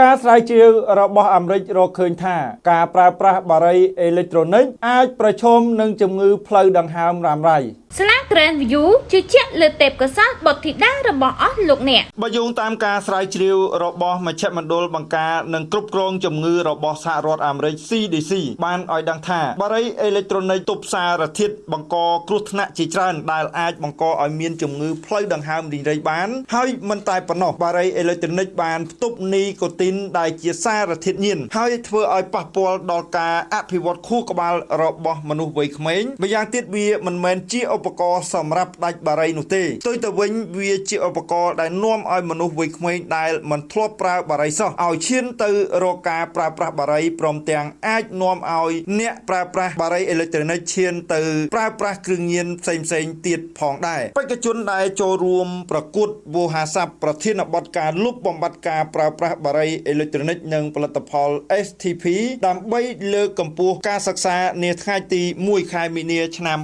ការស្រាវជ្រាវរបស់អាមេរិករកឃើញថាការប្រើប្រាស់បារីអេឡិចត្រូនិកអាចប្រឈមនឹងជំងឺផ្លូវដង្ហើមរ៉ាំរ៉ៃ ស្លា Grand View ជឿជាក់លើទេពកោសល្យបុត្រធីតារបស់អស់លោកអ្នកបើយោងតាមការស្រាវជ្រាវរបស់មជ្ឈមណ្ឌលបង្ការនិងគ្រប់គ្រងជំងឺរបស់សហរដ្ឋអាមេរិក CDC បានឲ្យដឹងថាបារីអេឡិចត្រូនិកទប់សារធាតុបង្កគ្រោះថ្នាក់ជាច្រើនដែលអាចបង្កឲ្យមានជំងឺផ្លូវដង្ហើមរីងរៃបាន ហើយមិនតែប៉ុណ្ណោះបារីអេឡិចត្រូនិកបានផ្ទុកនីកូទីនដែលជាសារធាតុញៀនហើយធ្វើឲ្យប៉ះពាល់ដល់ការអភិវឌ្ឍខួរក្បាលរបស់មនុស្សវ័យក្មេងម្យ៉ាងទៀតវាមិនមែនជាឧបករណ៍សម្រាប់ដាច់បារីនោះទេផ្ទុយទៅវិញវាជាឧបករណ៍ដែលនាំឲ្យមនុស្សវ័យក្មេងដែលមិនធ្លាប់ប្រើបារីសោះឲ្យឈានទៅរកការប្រើប្រាស់បារីព្រមទាំងអាចនាំឲ្យអ្នកប្រើប្រាស់បារីអេឡិចត្រូនិកឈានទៅប្រើប្រាស់គ្រឿងញៀនផ្សេងផ្សេងទៀតផងដែរបេក្ខជនដែលចូលរួមប្រកួតវោហារស័ព្ទប្រធានបទការលុបបំបាត់ការប្រើប្រាស់បារីអេឡិចត្រូនិកនិងផលិតផល STP ដើម្បីលើកកម្ពស់ការសិក្សានាថ្ងៃទី1ខែមីនាឆ្នាំ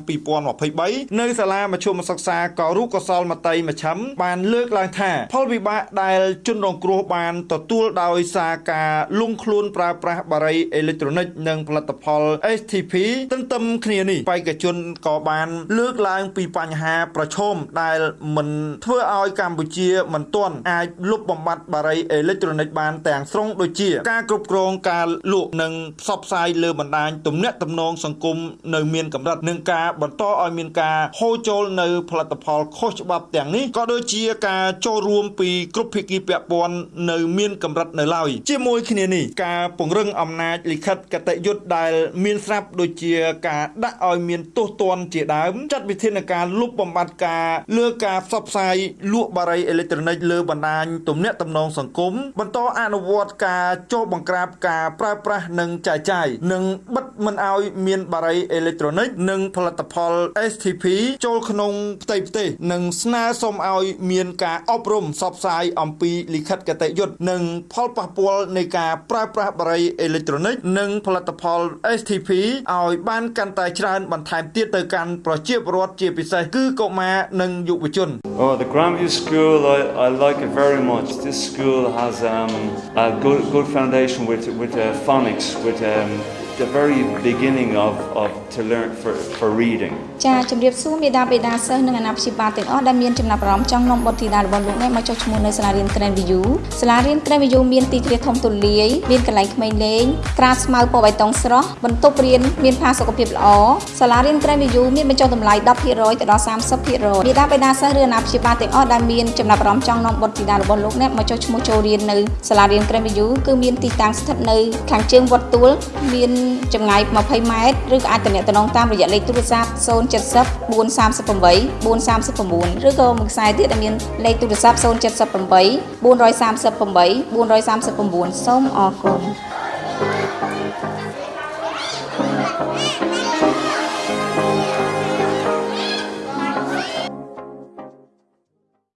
2023នៅសាលាមជ្ឈមសិក្សាកោរុកុសលមតីមជ្ឈិមបានលើកឡើងថា ផលវិបាកដែលជនរងគ្រោះបានទទួលដោយសារការលង់ខ្លួនប្រើប្រាស់បារីអេឡិចត្រូនិកនិងផលិតផល STP ទន្ទឹមគ្នានេះបេក្ខជនក៏បាន លើកឡើងពីបញ្ហាប្រឈមដែលមិនធ្វើឲ្យកម្ពុជាមិនទាន់អាចលុបបំបាត់បារីអេឡិចត្រូនិកបានទាំងស្រុងដូចជា ការគ្រប់គ្រងការលក់និងផ្សព្វផ្សាយលើបណ្ដាញទំនាក់ទំនងសង្គមនៅមានកម្រិតនិងការបន្តឲ្យមានការហូរចូលនៅផលិតផលខុសច្បាប់ទាំងនេះក៏ដូចជាការចូលរួមពីគ្រប់ភាគីពាក់ព័ន្ធនៅមានកម្រិតនៅឡើយជាមួយគ្នានេះការពង្រឹងអំណាចលិខិតកតញ្ញុត្តដែលមានស្រាប់ដូចជាការដាក់ឲ្យមានទោសទណ្ឌជាដើមចាត់វិធានការលុបបំបាត់ការលើការផ្សព្វផ្សាយលក់បារីអេឡិចត្រូនិកលើបណ្ដាញទំនាក់ទំនងសង្គមបន្តអនុវត្តការចុះបង្ក្រាបការប្រើប្រាស់និងចាយចាយនិងបិទមិនឲ្យមានបារីអេឡិចត្រូនិកនិងផលិតផល STP ចូលក្នុងផ្ទៃប្រទេសនិងស្នើសុំឲ្យមានការអប់រំផ្សព្វផ្សាយអំពីលិខិតកតញ្ញុត្តនិងផលប៉ះពាល់នៃការប្រើប្រាស់បារីអេឡិចត្រូនិកនិងផលិតផល STP ឲ្យបានកាន់តែច្រើនបន្ថែមទៀតទៅកាន់ប្រជាពលរដ្ឋជាពិសេសគឺកុមារនិងយុវជន Oh the Grandview School I I like it very much this school has um a good good foundation with with uh, phonics with um the very beginning of of to learn for for reading ចាជំរាបសួរមេដាបេដាសិស្សនិងអាណាព្យាបាលទាំងអស់ដែលមានចំណាប់អារម្មណ៍ចង់នាំបុត្រធីតារបស់លោកអ្នកមកចុះឈ្មោះនៅសាលារៀន Grand View សាលារៀន Grand View មានទីធ្លាធំទូលាយមានកន្លែងក្មេងលេងក្រាលស្មៅពណ៌បៃតងស្រស់បន្ទប់រៀនមានផាសុកភាពល្អសាលារៀន Grand View មានបញ្ចុះតម្លៃ10%ទៅដល់30%មេដាបេដាសិស្សឬអាណាព្យាបាលទាំងអស់ដែលមានចំណាប់អារម្មណ៍ចង់នាំបុត្រធីតារបស់លោកអ្នកមកចុះឈ្មោះចូលរៀននៅសាលារៀន Grand View គឺមានទីតាំងស្ថិតនៅខាងជើងវត្តទួលមានចម្ងាយ20ម៉ែត្រឬក៏អាចទំនាក់ទំនងតាមរយៈលេខទូរស័ព្ទ070 438 439ឬក៏មួយខ្សែទៀតដែលមានលេខទូរស័ព្ទ078 438 439សូមអរគុណ